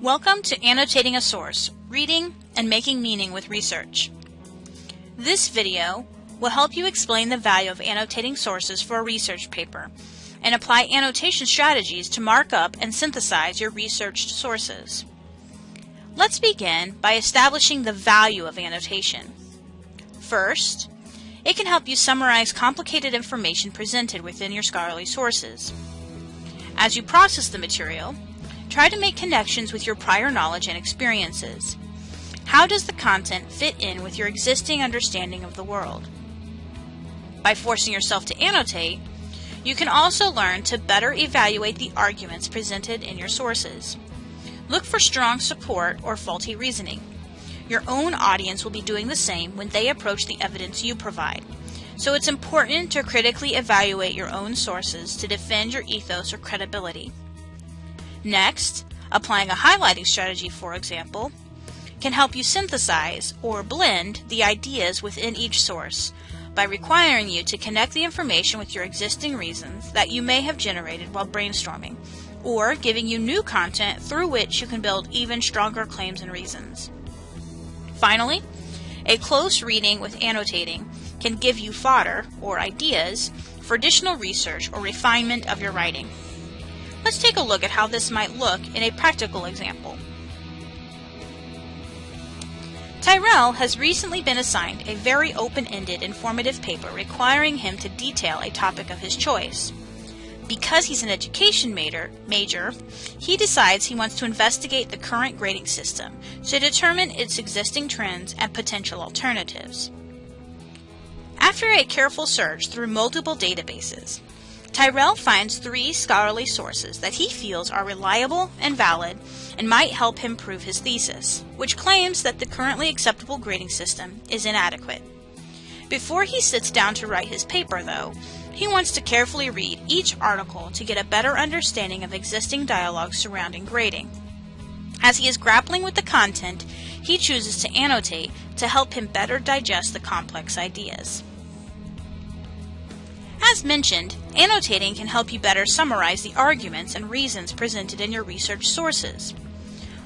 Welcome to Annotating a Source, Reading and Making Meaning with Research. This video will help you explain the value of annotating sources for a research paper and apply annotation strategies to mark up and synthesize your researched sources. Let's begin by establishing the value of annotation. First, it can help you summarize complicated information presented within your scholarly sources. As you process the material, try to make connections with your prior knowledge and experiences. How does the content fit in with your existing understanding of the world? By forcing yourself to annotate, you can also learn to better evaluate the arguments presented in your sources. Look for strong support or faulty reasoning. Your own audience will be doing the same when they approach the evidence you provide. So it's important to critically evaluate your own sources to defend your ethos or credibility. Next, applying a highlighting strategy, for example, can help you synthesize or blend the ideas within each source by requiring you to connect the information with your existing reasons that you may have generated while brainstorming, or giving you new content through which you can build even stronger claims and reasons. Finally, a close reading with annotating can give you fodder or ideas for additional research or refinement of your writing. Let's take a look at how this might look in a practical example. Tyrell has recently been assigned a very open-ended informative paper requiring him to detail a topic of his choice. Because he's an education major, major, he decides he wants to investigate the current grading system to determine its existing trends and potential alternatives. After a careful search through multiple databases, Tyrell finds three scholarly sources that he feels are reliable and valid and might help him prove his thesis, which claims that the currently acceptable grading system is inadequate. Before he sits down to write his paper, though, he wants to carefully read each article to get a better understanding of existing dialogue surrounding grading. As he is grappling with the content, he chooses to annotate to help him better digest the complex ideas. As mentioned, annotating can help you better summarize the arguments and reasons presented in your research sources.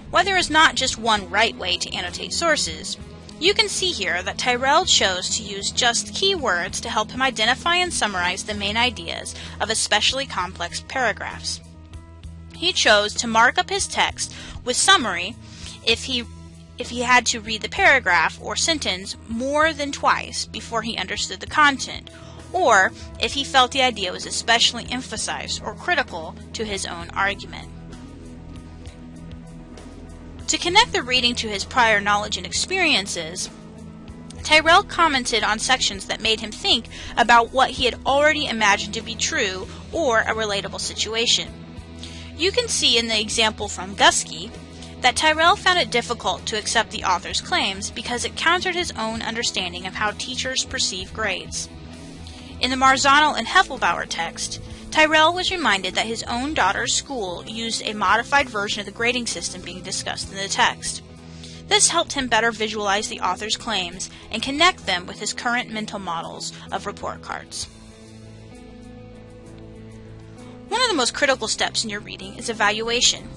While there is not just one right way to annotate sources, you can see here that Tyrell chose to use just keywords to help him identify and summarize the main ideas of especially complex paragraphs. He chose to mark up his text with summary if he if he had to read the paragraph or sentence more than twice before he understood the content, or if he felt the idea was especially emphasized or critical to his own argument. To connect the reading to his prior knowledge and experiences, Tyrell commented on sections that made him think about what he had already imagined to be true or a relatable situation. You can see in the example from Guskey that Tyrell found it difficult to accept the author's claims because it countered his own understanding of how teachers perceive grades. In the Marzano and Heflebower text, Tyrell was reminded that his own daughter's school used a modified version of the grading system being discussed in the text. This helped him better visualize the author's claims and connect them with his current mental models of report cards. One of the most critical steps in your reading is evaluation.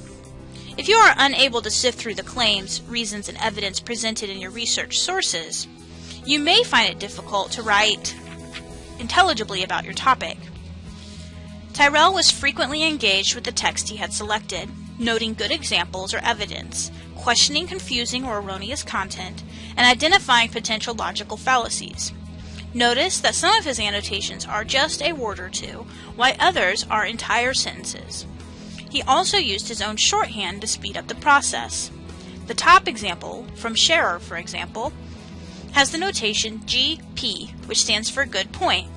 If you are unable to sift through the claims, reasons, and evidence presented in your research sources, you may find it difficult to write intelligibly about your topic. Tyrell was frequently engaged with the text he had selected, noting good examples or evidence, questioning confusing or erroneous content, and identifying potential logical fallacies. Notice that some of his annotations are just a word or two, while others are entire sentences. He also used his own shorthand to speed up the process. The top example, from Scherer for example, has the notation GP, which stands for good point.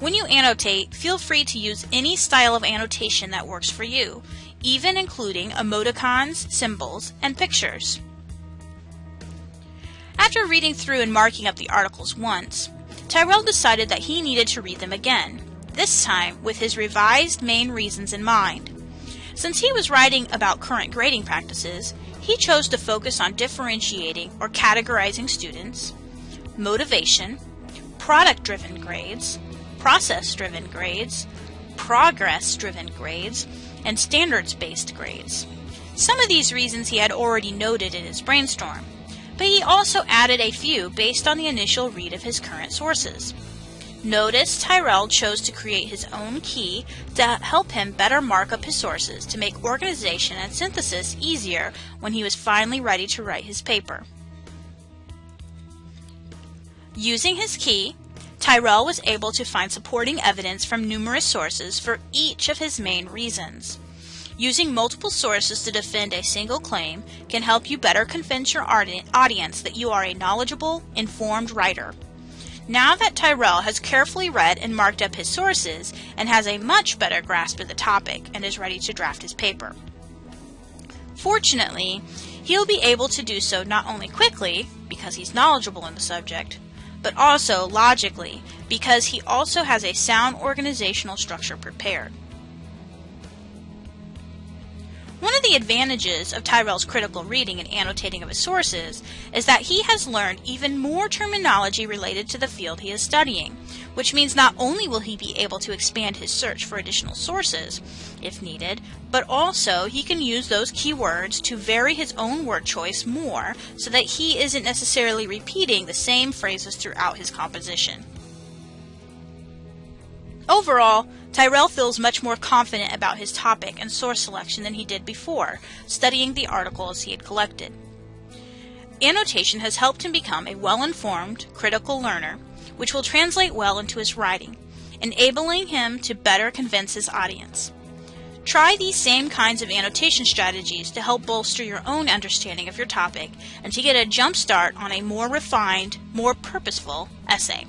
When you annotate, feel free to use any style of annotation that works for you, even including emoticons, symbols, and pictures. After reading through and marking up the articles once, Tyrell decided that he needed to read them again, this time with his revised main reasons in mind. Since he was writing about current grading practices, he chose to focus on differentiating or categorizing students, motivation, product driven grades, process driven grades, progress driven grades, and standards based grades. Some of these reasons he had already noted in his brainstorm, but he also added a few based on the initial read of his current sources. Notice Tyrell chose to create his own key to help him better mark up his sources to make organization and synthesis easier when he was finally ready to write his paper. Using his key, Tyrell was able to find supporting evidence from numerous sources for each of his main reasons. Using multiple sources to defend a single claim can help you better convince your audience that you are a knowledgeable, informed writer. Now that Tyrell has carefully read and marked up his sources and has a much better grasp of the topic and is ready to draft his paper. Fortunately, he'll be able to do so not only quickly, because he's knowledgeable in the subject, but also logically, because he also has a sound organizational structure prepared. One of the advantages of Tyrell's critical reading and annotating of his sources is that he has learned even more terminology related to the field he is studying, which means not only will he be able to expand his search for additional sources, if needed, but also he can use those keywords to vary his own word choice more so that he isn't necessarily repeating the same phrases throughout his composition. Overall, Tyrell feels much more confident about his topic and source selection than he did before, studying the articles he had collected. Annotation has helped him become a well informed, critical learner, which will translate well into his writing, enabling him to better convince his audience. Try these same kinds of annotation strategies to help bolster your own understanding of your topic and to get a jump start on a more refined, more purposeful essay.